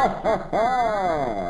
ha ha ha!